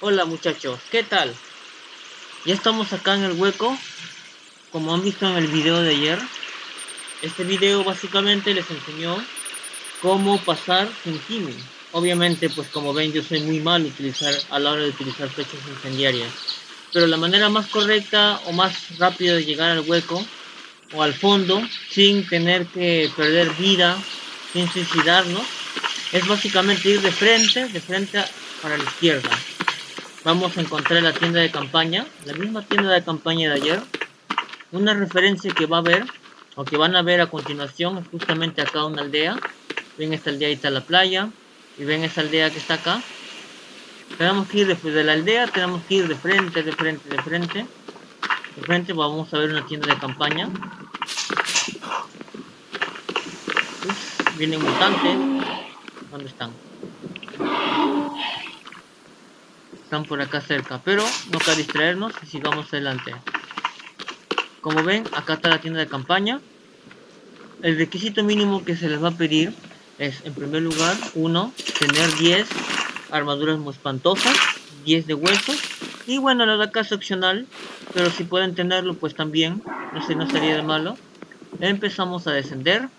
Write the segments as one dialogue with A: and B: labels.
A: Hola muchachos, ¿qué tal? Ya estamos acá en el hueco, como han visto en el video de ayer. Este video básicamente les enseñó cómo pasar sin kimi. Obviamente, pues como ven, yo soy muy mal utilizar a la hora de utilizar flechas incendiarias. Pero la manera más correcta o más rápida de llegar al hueco o al fondo sin tener que perder vida, sin suicidarnos, es básicamente ir de frente, de frente para la izquierda vamos a encontrar la tienda de campaña, la misma tienda de campaña de ayer. Una referencia que va a ver, o que van a ver a continuación, es justamente acá una aldea. Ven esta aldea, ahí está la playa, y ven esa aldea que está acá. Tenemos que ir después de la aldea, tenemos que ir de frente, de frente, de frente. De frente vamos a ver una tienda de campaña. vienen mutantes. ¿Dónde están? Están por acá cerca, pero no cabe distraernos y sigamos adelante. Como ven, acá está la tienda de campaña. El requisito mínimo que se les va a pedir es, en primer lugar, uno, tener 10 armaduras muy espantosas, 10 de huesos, y bueno, la de acá es opcional, pero si pueden tenerlo, pues también, no sé, no sería de malo. Empezamos a descender.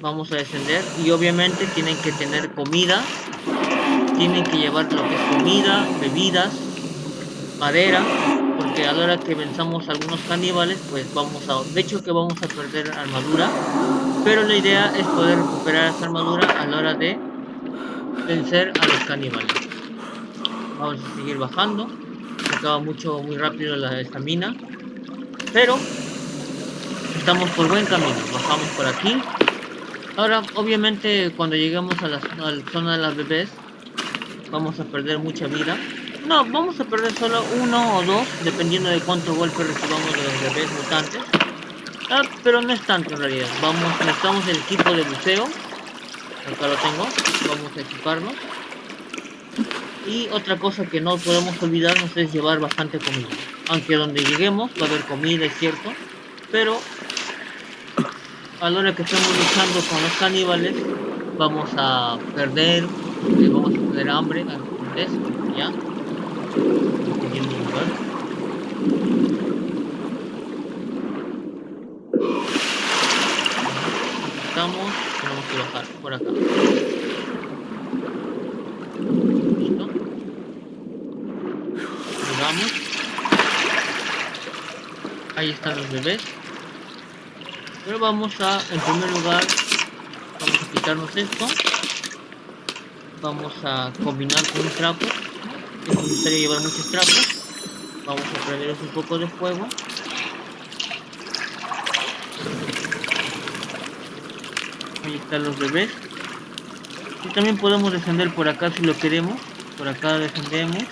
A: Vamos a descender y obviamente tienen que tener comida tienen que llevar lo que es comida, bebidas, madera, porque a la hora que venzamos algunos caníbales, pues vamos a, de hecho que vamos a perder armadura, pero la idea es poder recuperar esa armadura a la hora de vencer a los caníbales. Vamos a seguir bajando, acaba mucho, muy rápido la estamina, pero estamos por buen camino, bajamos por aquí. Ahora, obviamente, cuando lleguemos a la zona de las bebés, vamos a perder mucha vida. No, vamos a perder solo uno o dos, dependiendo de cuántos golpes recibamos de los bebés mutantes. Ah, pero no es tanto en realidad. Vamos, necesitamos el equipo de buceo. Acá lo tengo. Vamos a equiparnos. Y otra cosa que no podemos olvidarnos es llevar bastante comida. Aunque donde lleguemos va a haber comida, es cierto. Pero a la hora que estemos luchando con los caníbales, vamos a perder vamos a tener hambre antes, ya. Lugar. Estamos, tenemos que bajar por acá. Listo. Llegamos. Ahí están los bebés. Pero vamos a, en primer lugar, vamos a quitarnos esto vamos a combinar con un trapo. Es necesario llevar muchos trapos. Vamos a prender un poco de fuego. Ahí están los bebés. Y también podemos descender por acá si lo queremos. Por acá descendemos.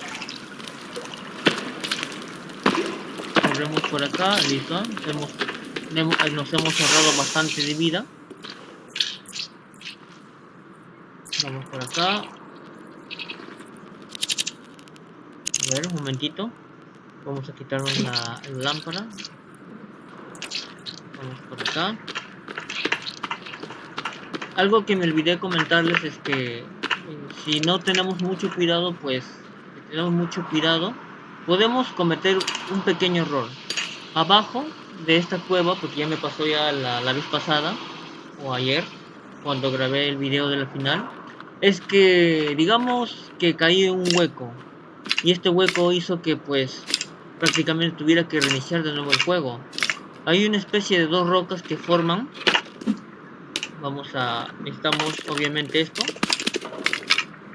A: Corremos por acá listo. Nos hemos ahorrado bastante de vida Vamos por acá. A ver, un momentito. Vamos a quitarnos la, lámpara. Vamos por acá. Algo que me olvidé comentarles es que eh, si no tenemos mucho cuidado, pues si tenemos mucho cuidado, podemos cometer un pequeño error. Abajo de esta cueva, porque ya me pasó ya la, la vez pasada, o ayer, cuando grabé el video de la final, es que digamos que caí en un hueco y este hueco hizo que pues prácticamente tuviera que reiniciar de nuevo el juego. Hay una especie de dos rocas que forman. Vamos a necesitamos obviamente esto.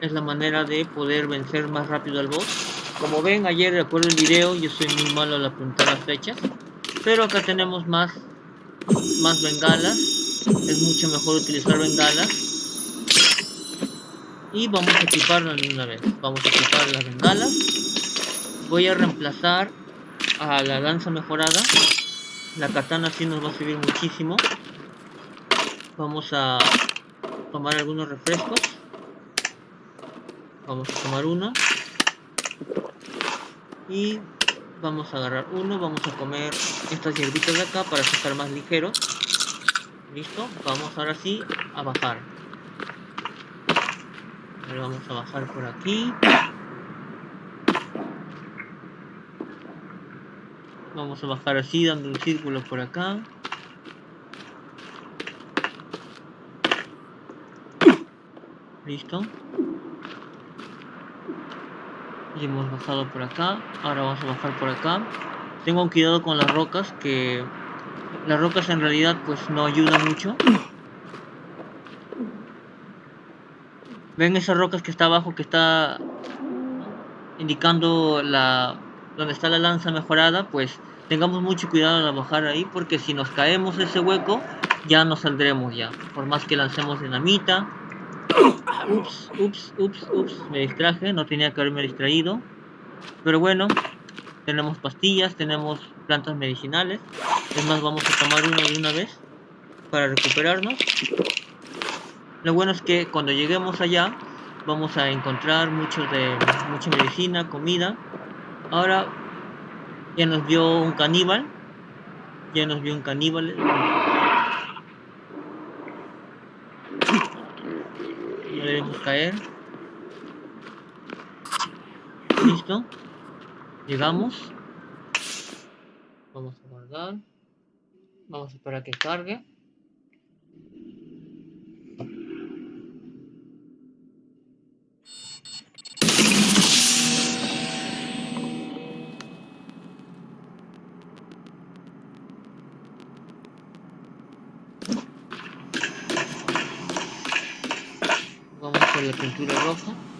A: Es la manera de poder vencer más rápido al boss. Como ven ayer recuerdo el video yo soy muy malo al apuntar las fechas. Pero acá tenemos más más bengalas. Es mucho mejor utilizar bengalas y vamos a equiparnos de una vez. Vamos a equipar las bengalas. Voy a reemplazar a la lanza mejorada. La katana sí nos va a servir muchísimo. Vamos a tomar algunos refrescos. Vamos a tomar uno. Y vamos a agarrar uno. Vamos a comer estas hierbitas de acá para estar más ligeros listo. Vamos ahora sí a bajar vamos a bajar por aquí. Vamos a bajar así, dando un círculo por acá. Listo. Y hemos bajado por acá. Ahora vamos a bajar por acá. Tengo cuidado con las rocas, que las rocas en realidad pues no ayudan mucho. ¿Ven esas rocas que está abajo que está indicando la donde está la lanza mejorada? Pues tengamos mucho cuidado al bajar ahí porque si nos caemos ese hueco ya no saldremos ya. Por más que lancemos dinamita. Ups, ups, ups, ups. Me distraje, no tenía que haberme distraído. Pero bueno, tenemos pastillas, tenemos plantas medicinales. Es más, vamos a tomar uno de una vez para recuperarnos. Lo bueno es que cuando lleguemos allá vamos a encontrar mucho de mucha medicina, comida. Ahora ya nos vio un caníbal. Ya nos vio un caníbal. No debemos caer. Listo. Llegamos. Vamos a guardar. Vamos a esperar que cargue. Por la pintura roja.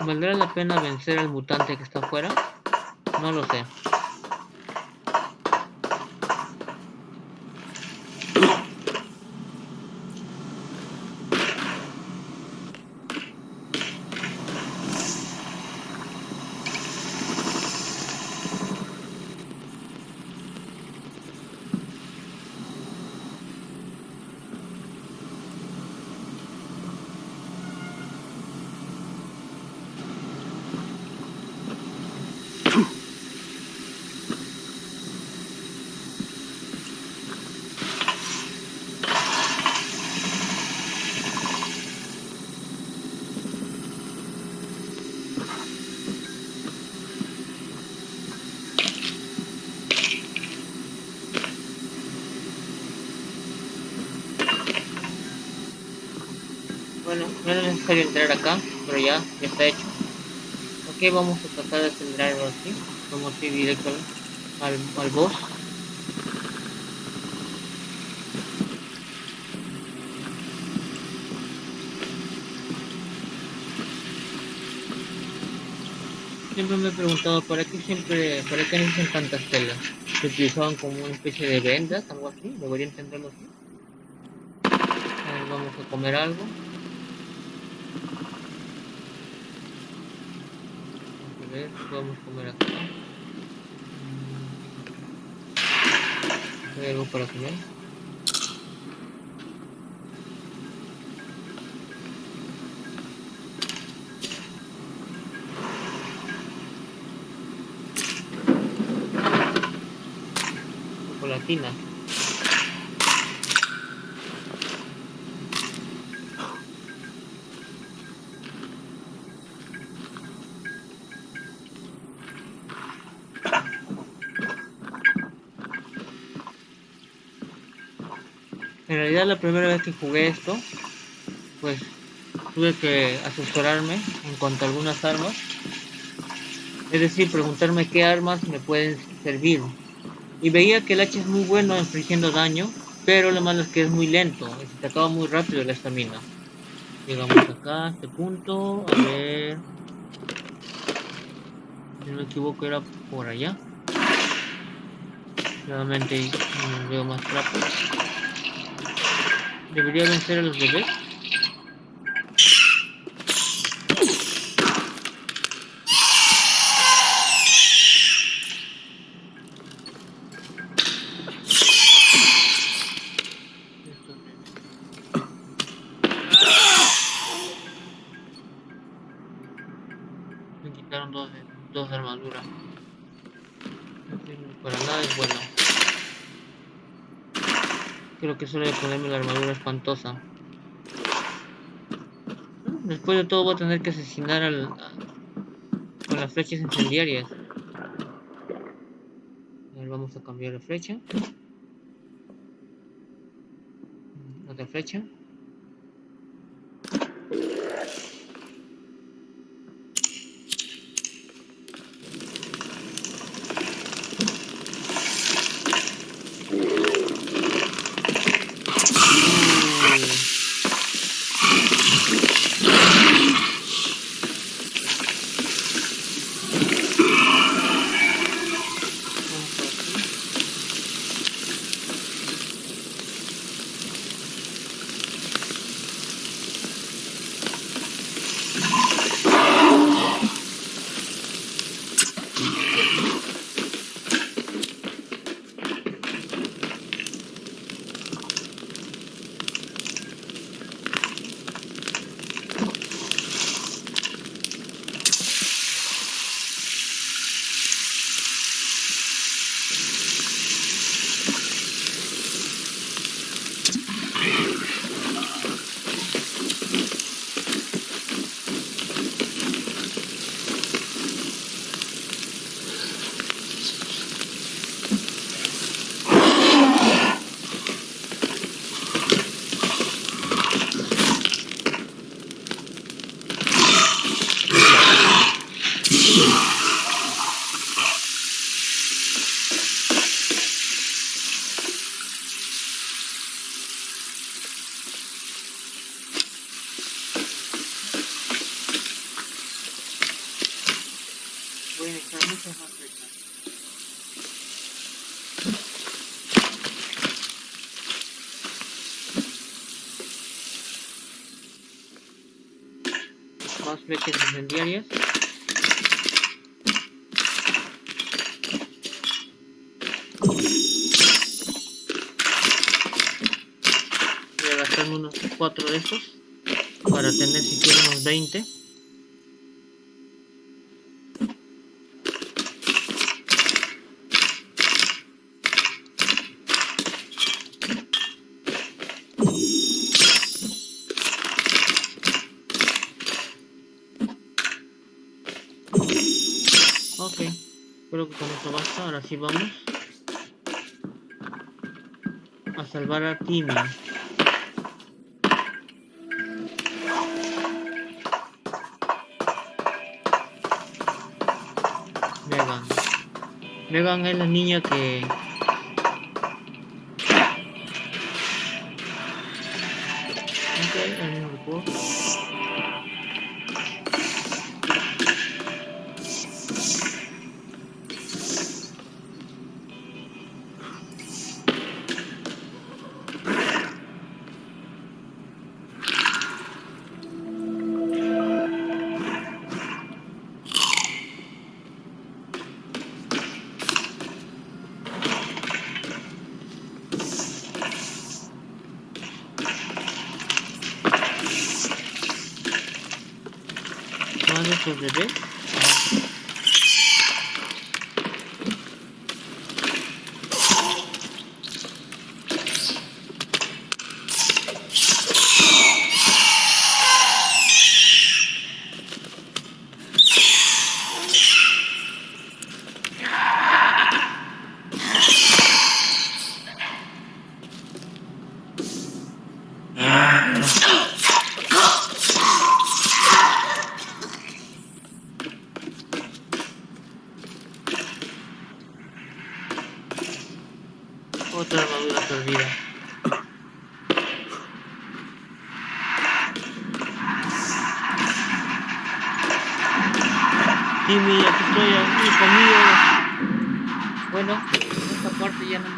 A: ¿Valdrá la pena vencer al mutante que está afuera? No lo sé. Bueno, no es necesario entrar acá, pero ya, ya está hecho. Ok, vamos a tratar de acelerarlo así. Vamos a ir directo al, al boss. Siempre me he preguntado para qué siempre, para qué necesitan tantas telas. Se utilizaban como una especie de vendas, algo así, debería entenderlo así. A ver, vamos a comer algo. A comer acá. ¿Hay algo para comer? Chocolatina. En realidad la primera vez que jugué esto, pues tuve que asesorarme en cuanto a algunas armas. Es decir, preguntarme qué armas me pueden servir. Y veía que el hacha es muy bueno infligiendo daño, pero lo malo es que es muy lento se te acaba muy rápido la estamina. Llegamos acá, a este punto, a ver... Si no me equivoco era por allá. Nuevamente veo más rápido. Debería vencer a los bebés. Que a ponerme la armadura espantosa. Después de todo voy a tener que asesinar al, con las flechas incendiarias. A vamos a cambiar de flecha. Otra flecha. Flechas incendiarias. Voy a gastarme unos 4 de estos para tener siquiera unos 20. Ok, creo que con esto basta. Ahora sí vamos a salvar a Timmy. Megan. Megan es la niña que. Ok, el mismo grupo. Más ya no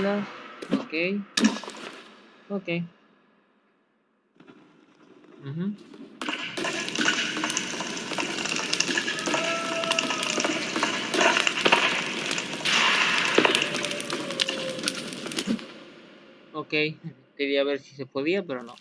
A: Ok. Ok. Ok, quería ver si se podía, pero no.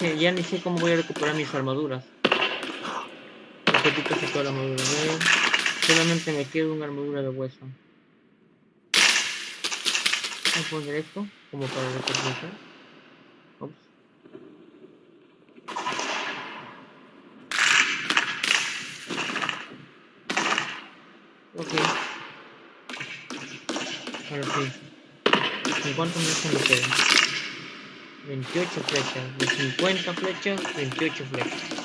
A: No ya ni sé cómo voy a recuperar mis armaduras. Porque casi toda la armadura. Ver, Solamente me queda una armadura de hueso. Voy a poner esto como para recompensar. Ups. Ok. Ahora sí. ¿En cuántos meses me quedan? 28 flechas. De 50 flechas, 28 flechas.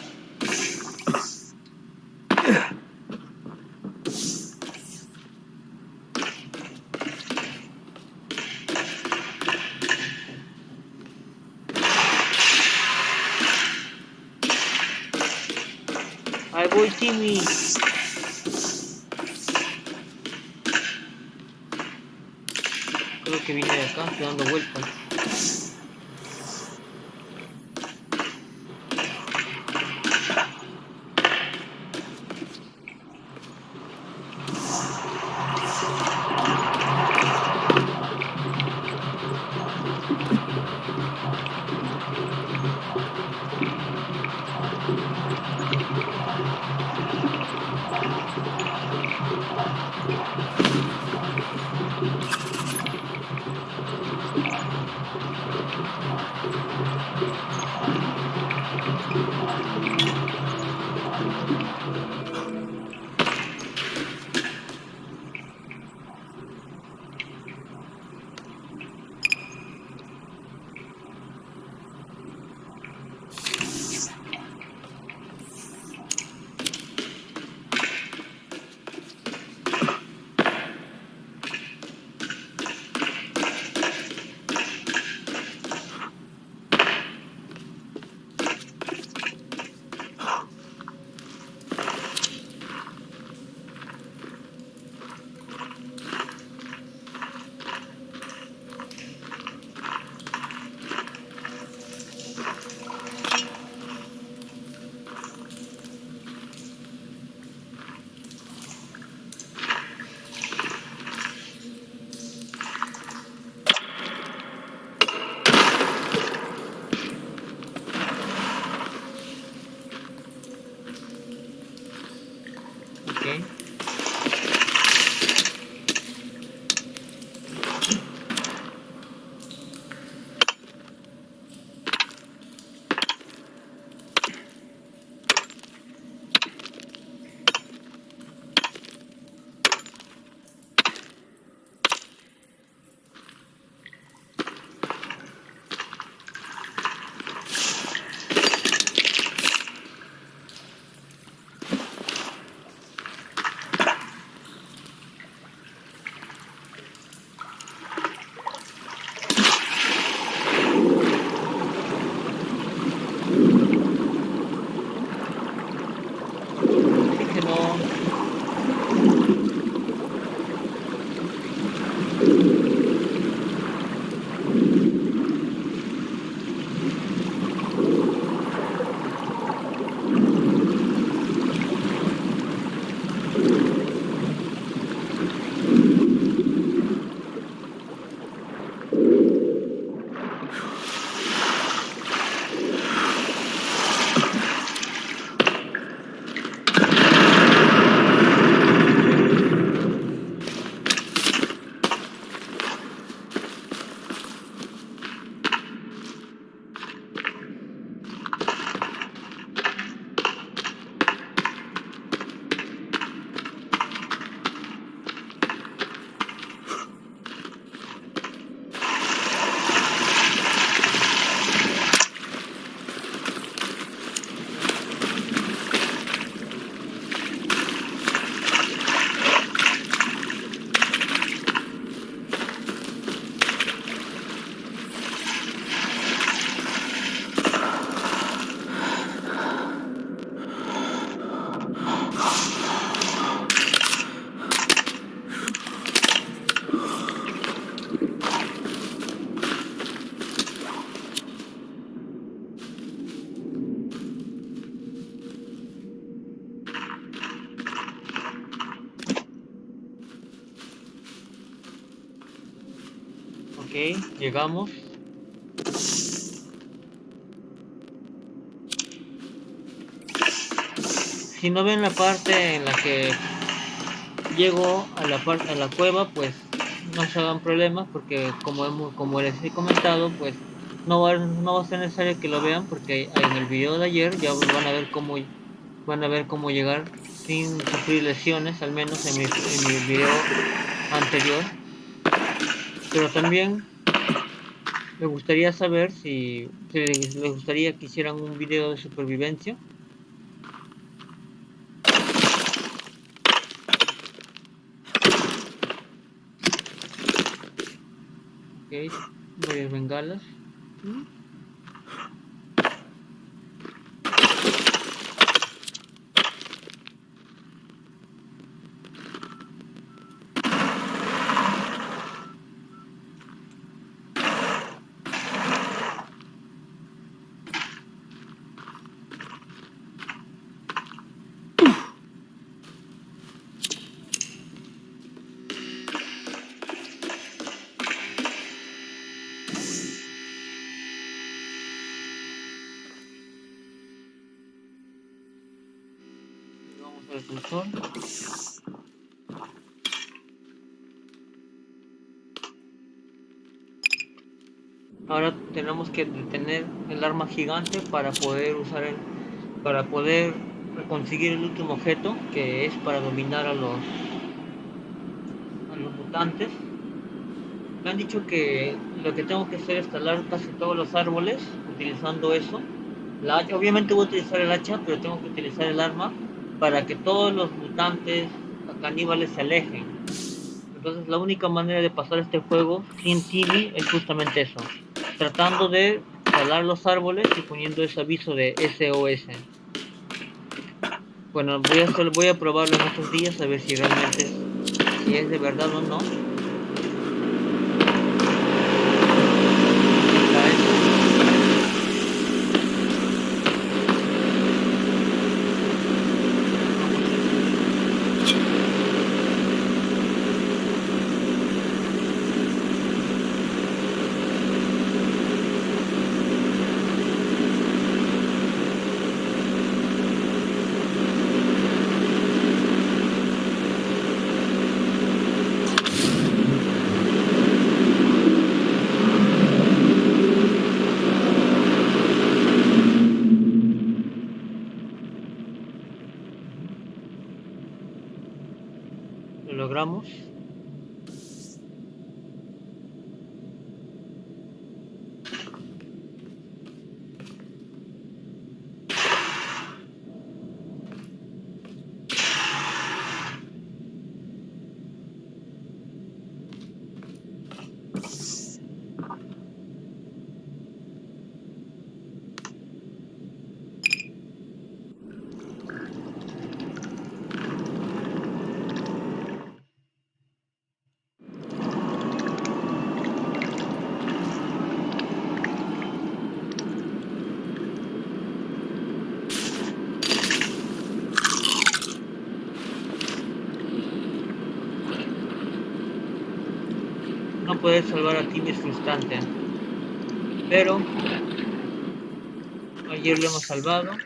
A: Llegamos. Si no ven la parte en la que llego a la parte a la cueva, pues no se hagan problemas porque como hemos, como les he comentado, pues no va, no va a ser necesario que lo vean porque en el video de ayer ya van a ver cómo van a ver cómo llegar sin sufrir lesiones, al menos en mi, en mi video anterior. Pero también me gustaría saber si, les gustaría que hicieran un video de supervivencia. Ok, a bengalas. el Ahora tenemos que detener el arma gigante para poder usar el, para poder conseguir el último objeto que es para dominar a los a los mutantes. Me han dicho que lo que tengo que hacer es talar casi todos los árboles utilizando eso. La obviamente voy a utilizar el hacha, pero tengo que utilizar el arma para que todos los mutantes caníbales se alejen. Entonces la única manera de pasar este juego sin TV es justamente eso tratando de talar los árboles y poniendo ese aviso de SOS. Bueno, voy a, voy a probarlo en estos días a ver si realmente si es de verdad o no. Poder salvar a Timmy es frustrante. Pero ayer lo hemos salvado.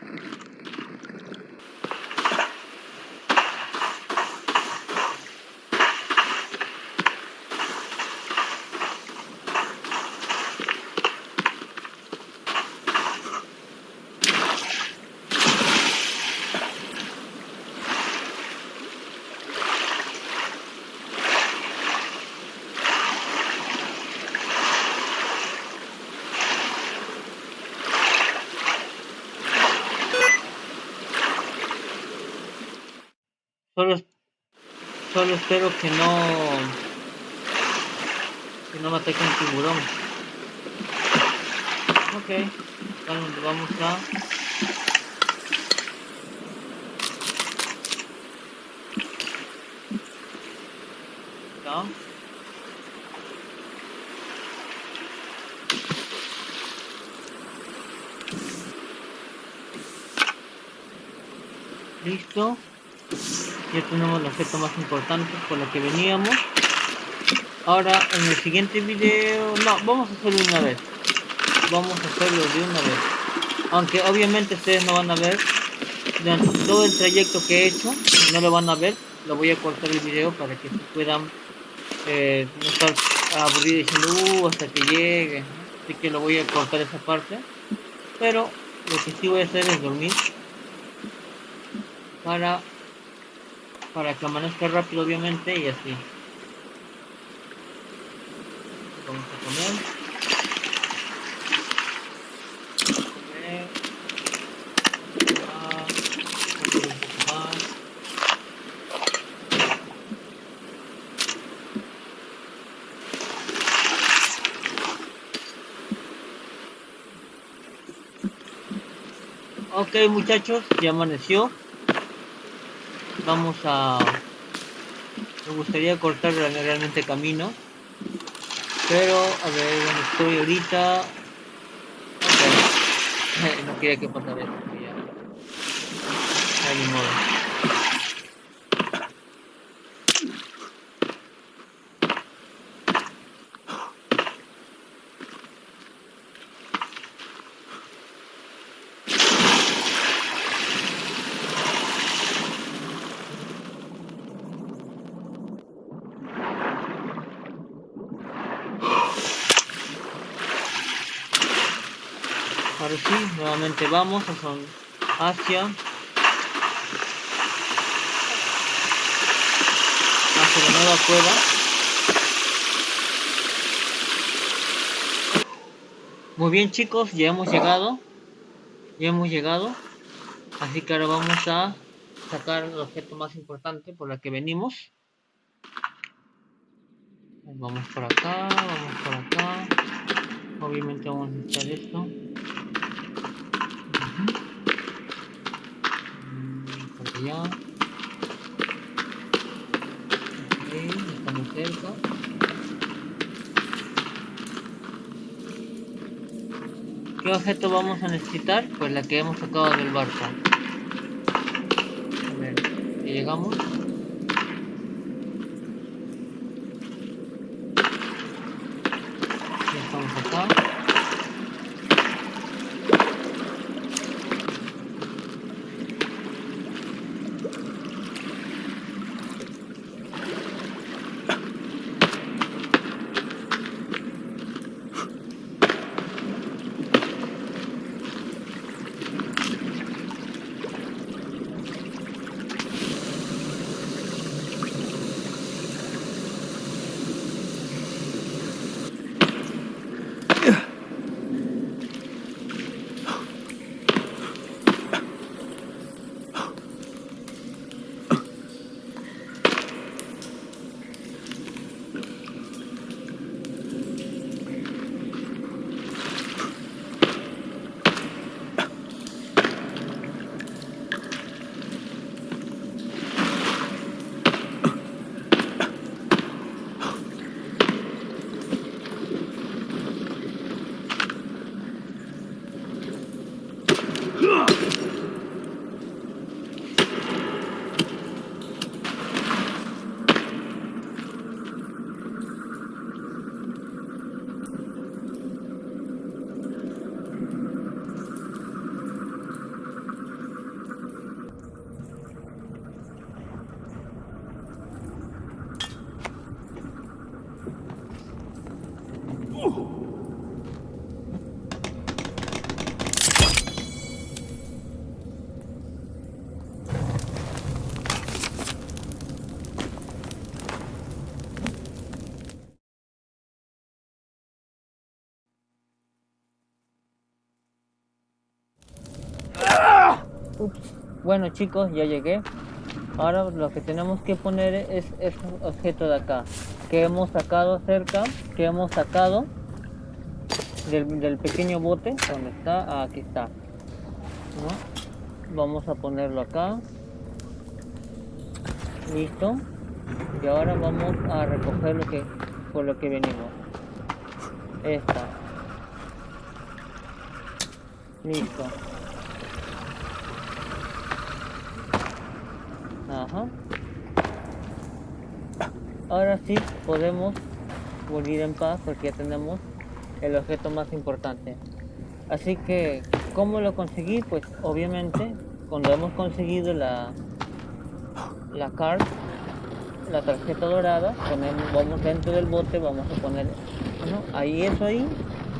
A: Solo, espero que no que no me ataque un tiburón. Ok, vamos a Listo ya tenemos el objeto más importante por lo que veníamos. Ahora en el siguiente video no vamos a hacerlo una vez. Vamos a hacerlo de una vez. Aunque obviamente ustedes no van a ver durante todo el trayecto que he hecho no lo van a ver lo voy a cortar el video para que puedan eh, no estar aburridos diciendo uh, hasta que llegue así que lo voy a cortar esa parte. Pero lo que sí voy a hacer es dormir para para que amanezca rápido obviamente y así. Vamos a comer. Ok muchachos, ya amaneció vamos a me gustaría cortar realmente camino pero a ver donde estoy ahorita no quería que pasara esto ya no ni modo Ahora sí, vamos hacia hacia la nueva cueva. Muy bien chicos, ya hemos llegado. Ya hemos llegado. Así que ahora vamos a sacar el objeto más importante por el que venimos. Vamos por acá, vamos por acá. Obviamente vamos a necesitar esto. Por allá. Ok, estamos cerca. ¿Qué objeto vamos a necesitar? Pues la que hemos sacado del barco. A ver, llegamos. Bueno chicos, ya llegué. Ahora lo que tenemos que poner es este objeto de acá. Que hemos sacado cerca. Que hemos sacado del, pequeño bote. ¿Dónde está? Ah, aquí está. Vamos a ponerlo acá. Listo. Y ahora vamos a recoger lo que por lo que venimos. Esta. Listo. Ahora sí podemos morir en paz porque ya tenemos el objeto más importante. Así que, ¿cómo lo conseguí? Pues obviamente cuando hemos conseguido la la card, la tarjeta dorada, ponemos, vamos dentro del bote, vamos a poner ahí eso ahí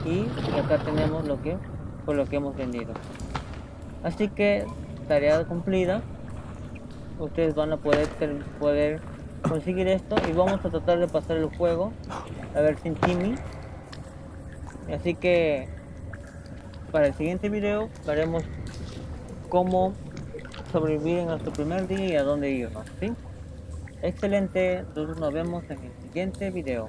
A: y acá tenemos lo que por lo que hemos vendido. Así que tarea cumplida ustedes van a poder poder conseguir esto. Y vamos a tratar de pasar el juego. A ver sin Timmy. Así que para el siguiente video veremos cómo sobrevivir en nuestro primer día y a dónde irnos ¿sí? excelente nos vemos en el siguiente video